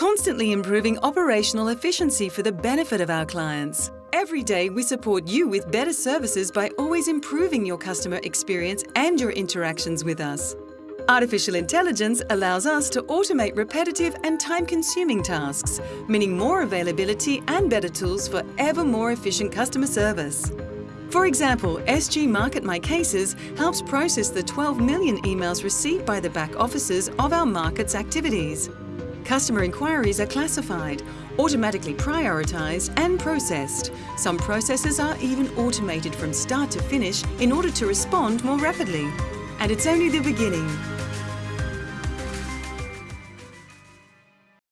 constantly improving operational efficiency for the benefit of our clients. Every day, we support you with better services by always improving your customer experience and your interactions with us. Artificial intelligence allows us to automate repetitive and time-consuming tasks, meaning more availability and better tools for ever more efficient customer service. For example, SG Market My Cases helps process the 12 million emails received by the back offices of our markets activities. Customer inquiries are classified, automatically prioritised and processed. Some processes are even automated from start to finish in order to respond more rapidly. And it's only the beginning.